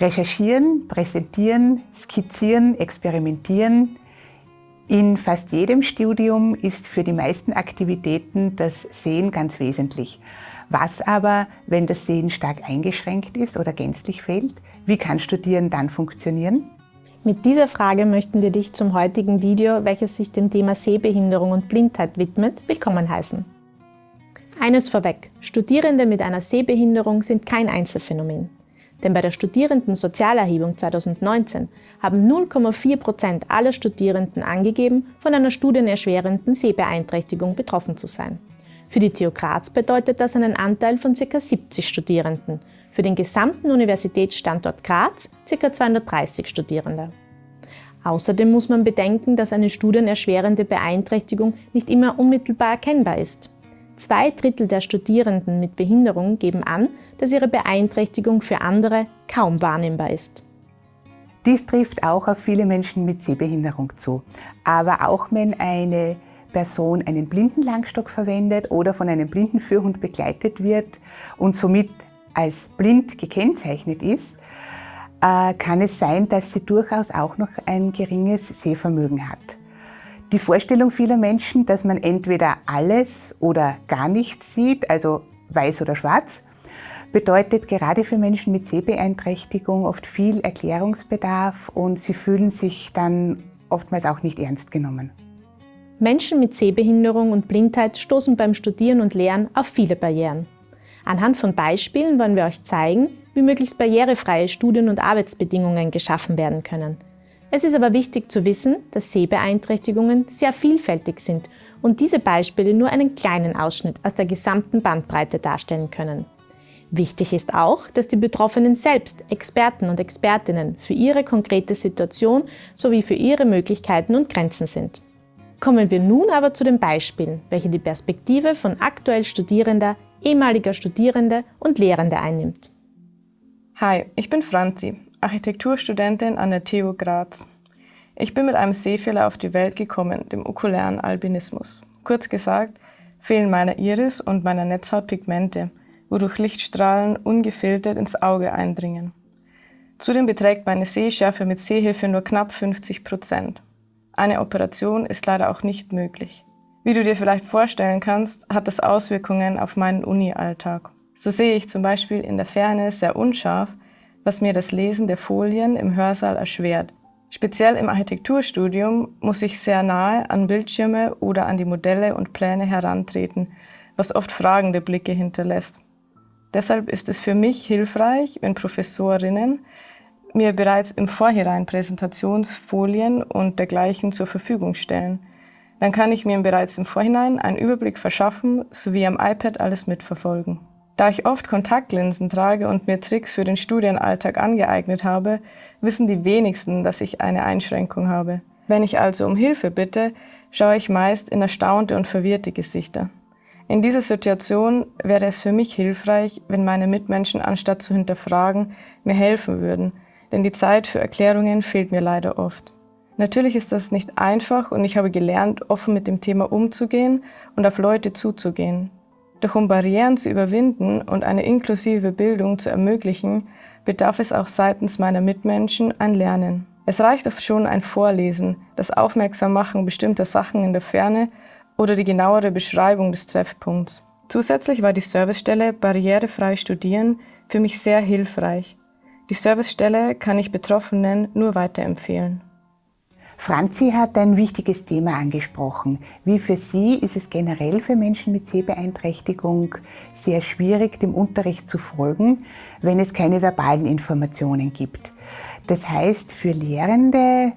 Recherchieren, präsentieren, skizzieren, experimentieren. In fast jedem Studium ist für die meisten Aktivitäten das Sehen ganz wesentlich. Was aber, wenn das Sehen stark eingeschränkt ist oder gänzlich fehlt? Wie kann Studieren dann funktionieren? Mit dieser Frage möchten wir dich zum heutigen Video, welches sich dem Thema Sehbehinderung und Blindheit widmet, willkommen heißen. Eines vorweg, Studierende mit einer Sehbehinderung sind kein Einzelfänomen. Denn bei der Studierendensozialerhebung 2019 haben 0,4 Prozent aller Studierenden angegeben, von einer studienerschwerenden Sehbeeinträchtigung betroffen zu sein. Für die TU Graz bedeutet das einen Anteil von ca. 70 Studierenden, für den gesamten Universitätsstandort Graz ca. 230 Studierende. Außerdem muss man bedenken, dass eine studienerschwerende Beeinträchtigung nicht immer unmittelbar erkennbar ist. Zwei Drittel der Studierenden mit Behinderung geben an, dass ihre Beeinträchtigung für andere kaum wahrnehmbar ist. Dies trifft auch auf viele Menschen mit Sehbehinderung zu. Aber auch wenn eine Person einen Blindenlangstock verwendet oder von einem Blindenführhund begleitet wird und somit als blind gekennzeichnet ist, äh, kann es sein, dass sie durchaus auch noch ein geringes Sehvermögen hat. Die Vorstellung vieler Menschen, dass man entweder alles oder gar nichts sieht, also weiß oder schwarz, bedeutet gerade für Menschen mit Sehbeeinträchtigung oft viel Erklärungsbedarf und sie fühlen sich dann oftmals auch nicht ernst genommen. Menschen mit Sehbehinderung und Blindheit stoßen beim Studieren und Lernen auf viele Barrieren. Anhand von Beispielen wollen wir euch zeigen, wie möglichst barrierefreie Studien- und Arbeitsbedingungen geschaffen werden können – es ist aber wichtig zu wissen, dass Sehbeeinträchtigungen sehr vielfältig sind und diese Beispiele nur einen kleinen Ausschnitt aus der gesamten Bandbreite darstellen können. Wichtig ist auch, dass die Betroffenen selbst Experten und Expertinnen für ihre konkrete Situation sowie für ihre Möglichkeiten und Grenzen sind. Kommen wir nun aber zu den Beispielen, welche die Perspektive von aktuell Studierender, ehemaliger Studierende und Lehrende einnimmt. Hi, ich bin Franzi, Architekturstudentin an der TU Graz. Ich bin mit einem Sehfehler auf die Welt gekommen, dem okulären Albinismus. Kurz gesagt, fehlen meiner Iris und meiner Netzhaut Pigmente, wodurch Lichtstrahlen ungefiltert ins Auge eindringen. Zudem beträgt meine Sehschärfe mit Sehhilfe nur knapp 50 Prozent. Eine Operation ist leider auch nicht möglich. Wie du dir vielleicht vorstellen kannst, hat das Auswirkungen auf meinen Uni-Alltag. So sehe ich zum Beispiel in der Ferne sehr unscharf was mir das Lesen der Folien im Hörsaal erschwert. Speziell im Architekturstudium muss ich sehr nahe an Bildschirme oder an die Modelle und Pläne herantreten, was oft fragende Blicke hinterlässt. Deshalb ist es für mich hilfreich, wenn Professorinnen mir bereits im Vorhinein Präsentationsfolien und dergleichen zur Verfügung stellen. Dann kann ich mir bereits im Vorhinein einen Überblick verschaffen sowie am iPad alles mitverfolgen. Da ich oft Kontaktlinsen trage und mir Tricks für den Studienalltag angeeignet habe, wissen die wenigsten, dass ich eine Einschränkung habe. Wenn ich also um Hilfe bitte, schaue ich meist in erstaunte und verwirrte Gesichter. In dieser Situation wäre es für mich hilfreich, wenn meine Mitmenschen anstatt zu hinterfragen, mir helfen würden, denn die Zeit für Erklärungen fehlt mir leider oft. Natürlich ist das nicht einfach und ich habe gelernt, offen mit dem Thema umzugehen und auf Leute zuzugehen. Doch um Barrieren zu überwinden und eine inklusive Bildung zu ermöglichen, bedarf es auch seitens meiner Mitmenschen ein Lernen. Es reicht oft schon ein Vorlesen, das Aufmerksammachen bestimmter Sachen in der Ferne oder die genauere Beschreibung des Treffpunkts. Zusätzlich war die Servicestelle Barrierefrei Studieren für mich sehr hilfreich. Die Servicestelle kann ich Betroffenen nur weiterempfehlen. Franzi hat ein wichtiges Thema angesprochen. Wie für sie ist es generell für Menschen mit Sehbeeinträchtigung sehr schwierig, dem Unterricht zu folgen, wenn es keine verbalen Informationen gibt. Das heißt, für Lehrende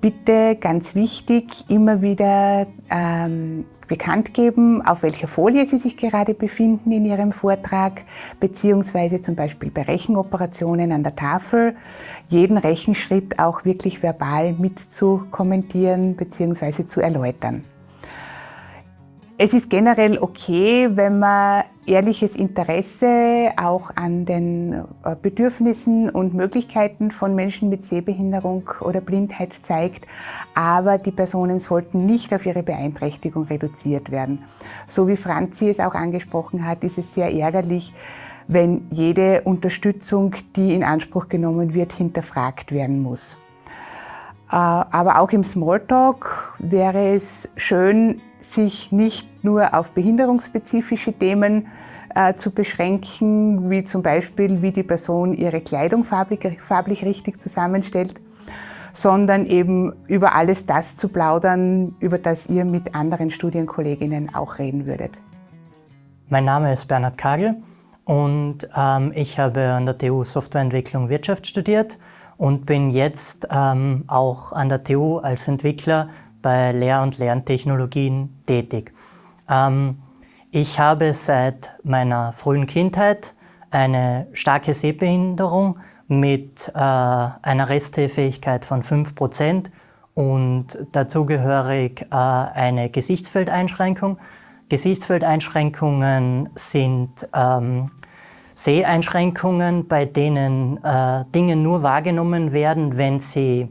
bitte ganz wichtig, immer wieder ähm, bekannt geben, auf welcher Folie Sie sich gerade befinden in Ihrem Vortrag, beziehungsweise zum Beispiel bei Rechenoperationen an der Tafel, jeden Rechenschritt auch wirklich verbal mit zu kommentieren bzw. zu erläutern. Es ist generell okay, wenn man ehrliches Interesse auch an den äh, Bedürfnissen und Möglichkeiten von Menschen mit Sehbehinderung oder Blindheit zeigt, aber die Personen sollten nicht auf ihre Beeinträchtigung reduziert werden. So wie Franzi es auch angesprochen hat, ist es sehr ärgerlich, wenn jede Unterstützung, die in Anspruch genommen wird, hinterfragt werden muss. Äh, aber auch im Smalltalk wäre es schön, sich nicht nur auf behinderungsspezifische Themen äh, zu beschränken, wie zum Beispiel, wie die Person ihre Kleidung farblich, farblich richtig zusammenstellt, sondern eben über alles das zu plaudern, über das ihr mit anderen Studienkolleginnen auch reden würdet. Mein Name ist Bernhard Kagel und ähm, ich habe an der TU Softwareentwicklung Wirtschaft studiert und bin jetzt ähm, auch an der TU als Entwickler bei Lehr- und Lerntechnologien tätig. Ähm, ich habe seit meiner frühen Kindheit eine starke Sehbehinderung mit äh, einer Restheffähigkeit von 5% und dazugehörig äh, eine Gesichtsfeldeinschränkung. Gesichtsfeldeinschränkungen sind ähm, Seheinschränkungen, bei denen äh, Dinge nur wahrgenommen werden, wenn sie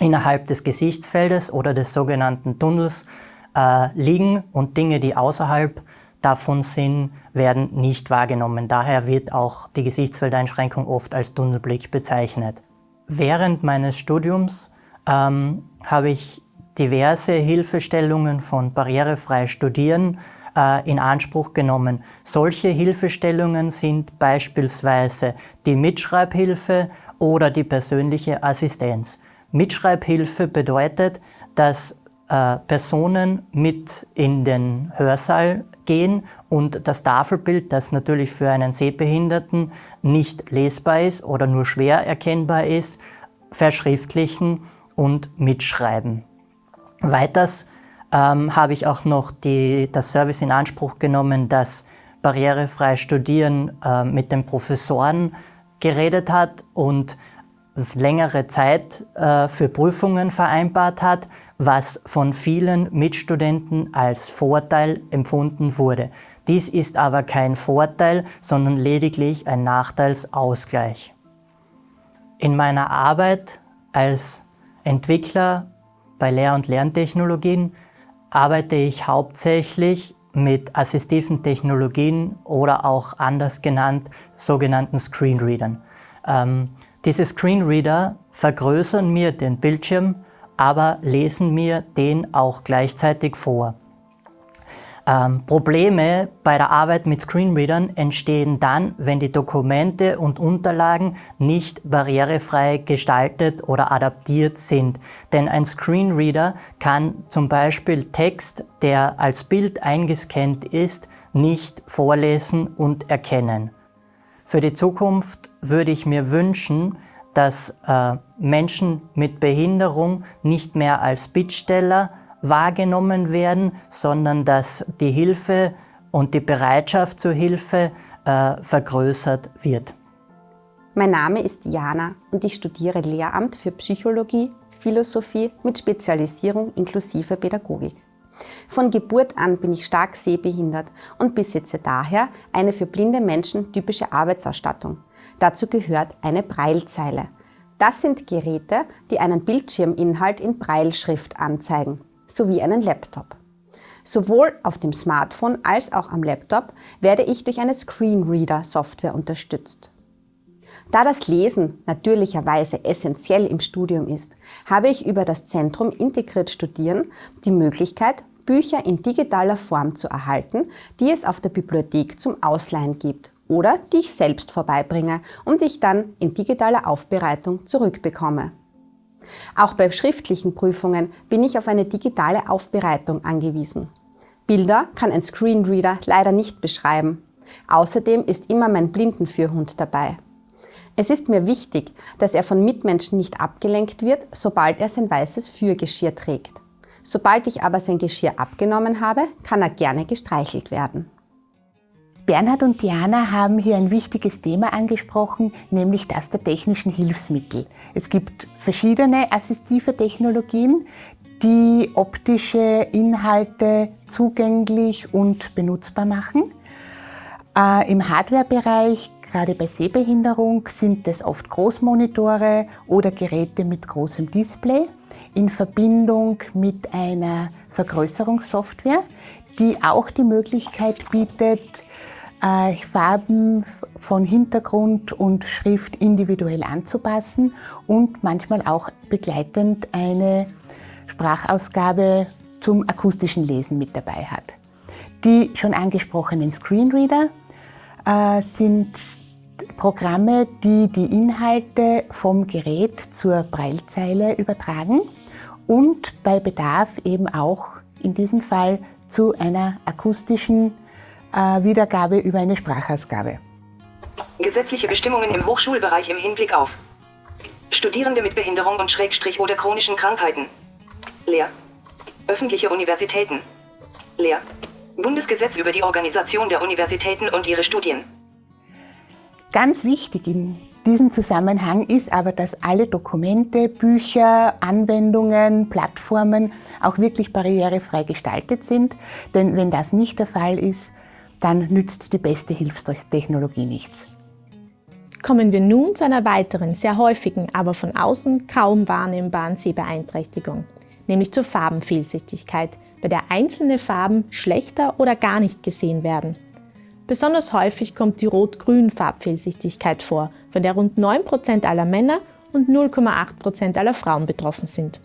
innerhalb des Gesichtsfeldes oder des sogenannten Tunnels äh, liegen und Dinge, die außerhalb davon sind, werden nicht wahrgenommen. Daher wird auch die Gesichtsfeldeinschränkung oft als Tunnelblick bezeichnet. Während meines Studiums ähm, habe ich diverse Hilfestellungen von barrierefrei Studieren äh, in Anspruch genommen. Solche Hilfestellungen sind beispielsweise die Mitschreibhilfe oder die persönliche Assistenz. Mitschreibhilfe bedeutet, dass äh, Personen mit in den Hörsaal gehen und das Tafelbild, das natürlich für einen Sehbehinderten nicht lesbar ist oder nur schwer erkennbar ist, verschriftlichen und mitschreiben. Weiters ähm, habe ich auch noch die, das Service in Anspruch genommen, das barrierefrei Studieren äh, mit den Professoren geredet hat und längere Zeit äh, für Prüfungen vereinbart hat, was von vielen Mitstudenten als Vorteil empfunden wurde. Dies ist aber kein Vorteil, sondern lediglich ein Nachteilsausgleich. In meiner Arbeit als Entwickler bei Lehr- und Lerntechnologien arbeite ich hauptsächlich mit assistiven Technologien oder auch anders genannt sogenannten Screenreadern. Ähm, diese Screenreader vergrößern mir den Bildschirm, aber lesen mir den auch gleichzeitig vor. Ähm, Probleme bei der Arbeit mit Screenreadern entstehen dann, wenn die Dokumente und Unterlagen nicht barrierefrei gestaltet oder adaptiert sind. Denn ein Screenreader kann zum Beispiel Text, der als Bild eingescannt ist, nicht vorlesen und erkennen. Für die Zukunft würde ich mir wünschen, dass äh, Menschen mit Behinderung nicht mehr als Bittsteller wahrgenommen werden, sondern dass die Hilfe und die Bereitschaft zur Hilfe äh, vergrößert wird. Mein Name ist Jana und ich studiere Lehramt für Psychologie, Philosophie mit Spezialisierung inklusive Pädagogik. Von Geburt an bin ich stark sehbehindert und besitze daher eine für blinde Menschen typische Arbeitsausstattung. Dazu gehört eine Breilzeile. Das sind Geräte, die einen Bildschirminhalt in Breilschrift anzeigen, sowie einen Laptop. Sowohl auf dem Smartphone als auch am Laptop werde ich durch eine Screenreader-Software unterstützt. Da das Lesen natürlicherweise essentiell im Studium ist, habe ich über das Zentrum Integriert Studieren die Möglichkeit, Bücher in digitaler Form zu erhalten, die es auf der Bibliothek zum Ausleihen gibt oder die ich selbst vorbeibringe und ich dann in digitaler Aufbereitung zurückbekomme. Auch bei schriftlichen Prüfungen bin ich auf eine digitale Aufbereitung angewiesen. Bilder kann ein Screenreader leider nicht beschreiben. Außerdem ist immer mein Blindenführhund dabei. Es ist mir wichtig, dass er von Mitmenschen nicht abgelenkt wird, sobald er sein weißes Führgeschirr trägt. Sobald ich aber sein Geschirr abgenommen habe, kann er gerne gestreichelt werden. Bernhard und Diana haben hier ein wichtiges Thema angesprochen, nämlich das der technischen Hilfsmittel. Es gibt verschiedene assistive Technologien, die optische Inhalte zugänglich und benutzbar machen. Äh, Im Hardwarebereich Gerade bei Sehbehinderung sind es oft Großmonitore oder Geräte mit großem Display in Verbindung mit einer Vergrößerungssoftware, die auch die Möglichkeit bietet, äh, Farben von Hintergrund und Schrift individuell anzupassen und manchmal auch begleitend eine Sprachausgabe zum akustischen Lesen mit dabei hat. Die schon angesprochenen Screenreader äh, sind Programme, die die Inhalte vom Gerät zur Breilzeile übertragen und bei Bedarf eben auch in diesem Fall zu einer akustischen äh, Wiedergabe über eine Sprachausgabe. Gesetzliche Bestimmungen im Hochschulbereich im Hinblick auf Studierende mit Behinderung und Schrägstrich oder chronischen Krankheiten. Lehr. Öffentliche Universitäten. Lehr. Bundesgesetz über die Organisation der Universitäten und ihre Studien. Ganz wichtig in diesem Zusammenhang ist aber, dass alle Dokumente, Bücher, Anwendungen, Plattformen auch wirklich barrierefrei gestaltet sind. Denn wenn das nicht der Fall ist, dann nützt die beste Hilfstechnologie nichts. Kommen wir nun zu einer weiteren, sehr häufigen, aber von außen kaum wahrnehmbaren Sehbeeinträchtigung, nämlich zur Farbenfehlsichtigkeit, bei der einzelne Farben schlechter oder gar nicht gesehen werden. Besonders häufig kommt die Rot-Grün-Farbfehlsichtigkeit vor, von der rund 9% aller Männer und 0,8% aller Frauen betroffen sind.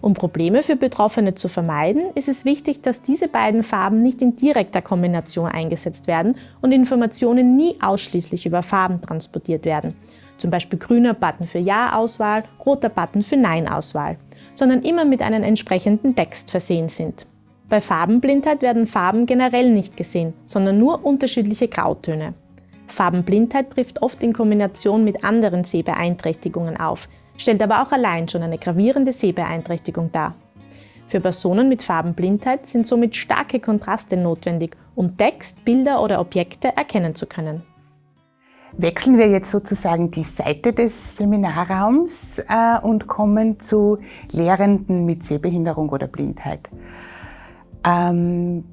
Um Probleme für Betroffene zu vermeiden, ist es wichtig, dass diese beiden Farben nicht in direkter Kombination eingesetzt werden und Informationen nie ausschließlich über Farben transportiert werden. Zum Beispiel grüner Button für Ja-Auswahl, roter Button für Nein-Auswahl, sondern immer mit einem entsprechenden Text versehen sind. Bei Farbenblindheit werden Farben generell nicht gesehen, sondern nur unterschiedliche Grautöne. Farbenblindheit trifft oft in Kombination mit anderen Sehbeeinträchtigungen auf, stellt aber auch allein schon eine gravierende Sehbeeinträchtigung dar. Für Personen mit Farbenblindheit sind somit starke Kontraste notwendig, um Text, Bilder oder Objekte erkennen zu können. Wechseln wir jetzt sozusagen die Seite des Seminarraums äh, und kommen zu Lehrenden mit Sehbehinderung oder Blindheit. Ähm,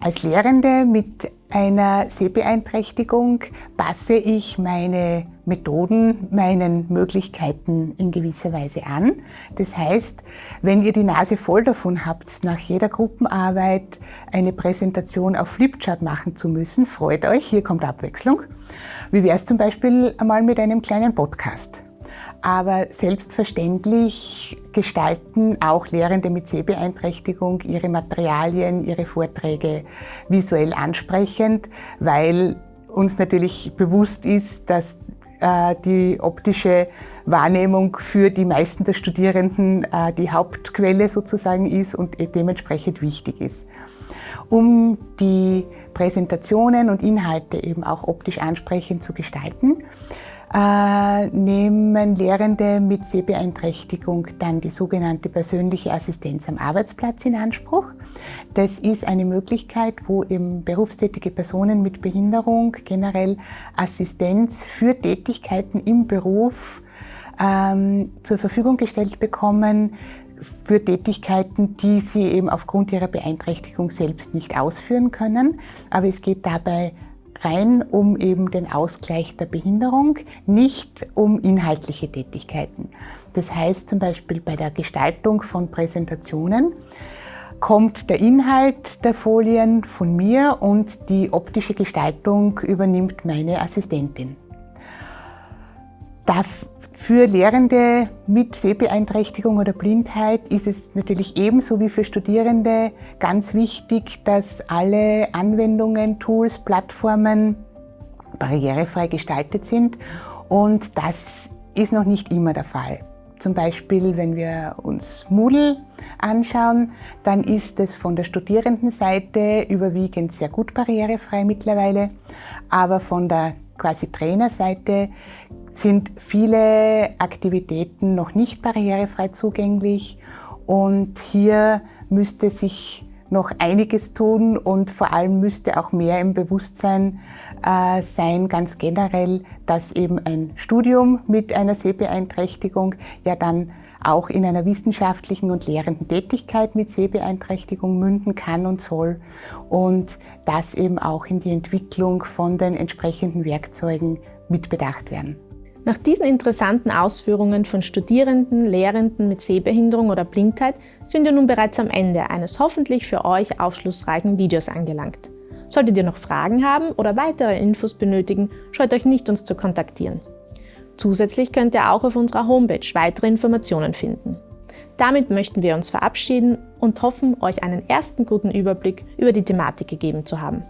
als Lehrende mit einer Sehbeeinträchtigung passe ich meine Methoden, meinen Möglichkeiten in gewisser Weise an. Das heißt, wenn ihr die Nase voll davon habt, nach jeder Gruppenarbeit eine Präsentation auf Flipchart machen zu müssen, freut euch, hier kommt Abwechslung. Wie wäre es zum Beispiel einmal mit einem kleinen Podcast? Aber selbstverständlich gestalten auch Lehrende mit Sehbeeinträchtigung ihre Materialien, ihre Vorträge visuell ansprechend, weil uns natürlich bewusst ist, dass äh, die optische Wahrnehmung für die meisten der Studierenden äh, die Hauptquelle sozusagen ist und dementsprechend wichtig ist. Um die Präsentationen und Inhalte eben auch optisch ansprechend zu gestalten, äh, nehmen Lehrende mit Sehbeeinträchtigung dann die sogenannte persönliche Assistenz am Arbeitsplatz in Anspruch. Das ist eine Möglichkeit, wo eben berufstätige Personen mit Behinderung generell Assistenz für Tätigkeiten im Beruf ähm, zur Verfügung gestellt bekommen, für Tätigkeiten, die sie eben aufgrund ihrer Beeinträchtigung selbst nicht ausführen können. Aber es geht dabei rein um eben den Ausgleich der Behinderung, nicht um inhaltliche Tätigkeiten. Das heißt zum Beispiel bei der Gestaltung von Präsentationen kommt der Inhalt der Folien von mir und die optische Gestaltung übernimmt meine Assistentin. Das für Lehrende mit Sehbeeinträchtigung oder Blindheit ist es natürlich ebenso wie für Studierende ganz wichtig, dass alle Anwendungen, Tools, Plattformen barrierefrei gestaltet sind und das ist noch nicht immer der Fall. Zum Beispiel, wenn wir uns Moodle anschauen, dann ist es von der Studierendenseite überwiegend sehr gut barrierefrei mittlerweile, aber von der quasi Trainerseite sind viele Aktivitäten noch nicht barrierefrei zugänglich und hier müsste sich noch einiges tun und vor allem müsste auch mehr im Bewusstsein äh, sein, ganz generell, dass eben ein Studium mit einer Sehbeeinträchtigung ja dann auch in einer wissenschaftlichen und lehrenden Tätigkeit mit Sehbeeinträchtigung münden kann und soll und das eben auch in die Entwicklung von den entsprechenden Werkzeugen mitbedacht werden. Nach diesen interessanten Ausführungen von Studierenden, Lehrenden mit Sehbehinderung oder Blindheit sind wir nun bereits am Ende eines hoffentlich für euch aufschlussreichen Videos angelangt. Solltet ihr noch Fragen haben oder weitere Infos benötigen, scheut euch nicht, uns zu kontaktieren. Zusätzlich könnt ihr auch auf unserer Homepage weitere Informationen finden. Damit möchten wir uns verabschieden und hoffen, euch einen ersten guten Überblick über die Thematik gegeben zu haben.